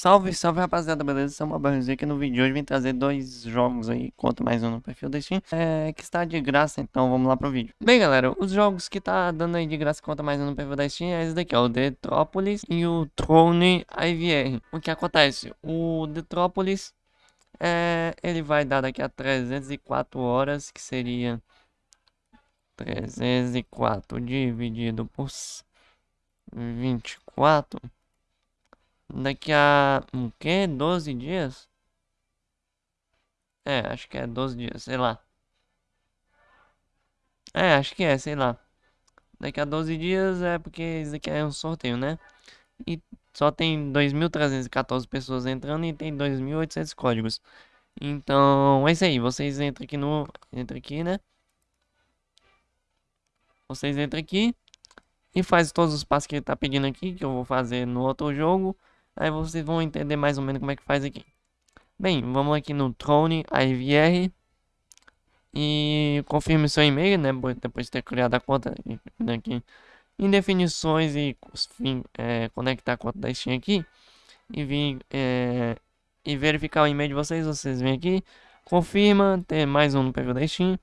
Salve, salve rapaziada, beleza? Sou uma barrazinha aqui no vídeo de hoje vim trazer dois jogos aí, conto mais um no perfil da Steam, é, que está de graça, então vamos lá pro vídeo. Bem galera, os jogos que tá dando aí de graça, conta mais um no perfil da Steam, é esse daqui, ó, o Detropolis e o Throne IVR. O que acontece? O Detropolis, é, ele vai dar daqui a 304 horas, que seria 304 dividido por 24 Daqui a... O quê? 12 dias? É, acho que é 12 dias, sei lá. É, acho que é, sei lá. Daqui a 12 dias é porque isso aqui é um sorteio, né? E só tem 2.314 pessoas entrando e tem 2.800 códigos. Então, é isso aí. Vocês entram aqui no... Entra aqui, né? Vocês entram aqui e faz todos os passos que ele tá pedindo aqui, que eu vou fazer no outro jogo. Aí vocês vão entender mais ou menos como é que faz aqui. Bem, vamos aqui no Throne IVR. E confirme seu e-mail, né? Depois de ter criado a conta aqui. Em definições e fim, é, conectar a conta da Steam aqui. E vir é, e verificar o e-mail de vocês. Vocês vêm aqui. Confirma, ter mais um no perfil da Steam.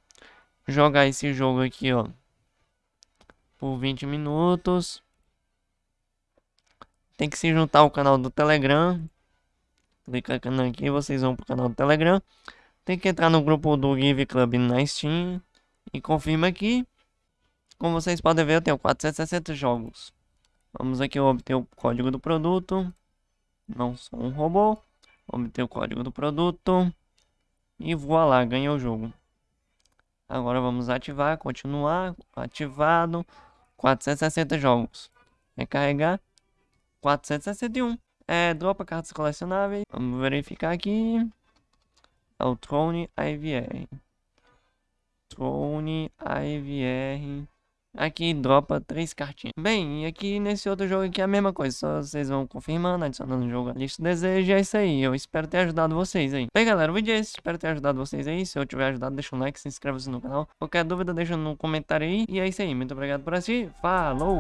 Jogar esse jogo aqui, ó. Por 20 minutos. Tem que se juntar ao canal do Telegram. Clicando aqui, vocês vão pro canal do Telegram. Tem que entrar no grupo do Give Club na Steam. E confirma aqui. Como vocês podem ver, eu tenho 460 jogos. Vamos aqui obter o código do produto. Não sou um robô. Obter o código do produto. E voilá, ganhei o jogo. Agora vamos ativar, continuar. Ativado. 460 jogos. Recarregar. 461. É, dropa cartas colecionáveis. Vamos verificar aqui. É o Throne IVR. Throne IVR. Aqui dropa três cartinhas. Bem, e aqui nesse outro jogo aqui é a mesma coisa. Só vocês vão confirmando, adicionando o jogo à lista de desejo. É isso aí. Eu espero ter ajudado vocês aí. Bem, galera, o vídeo é esse. Espero ter ajudado vocês aí. Se eu tiver ajudado, deixa um like, se inscreva-se no canal. Qualquer dúvida, deixa no comentário aí. E é isso aí. Muito obrigado por assistir. Falou!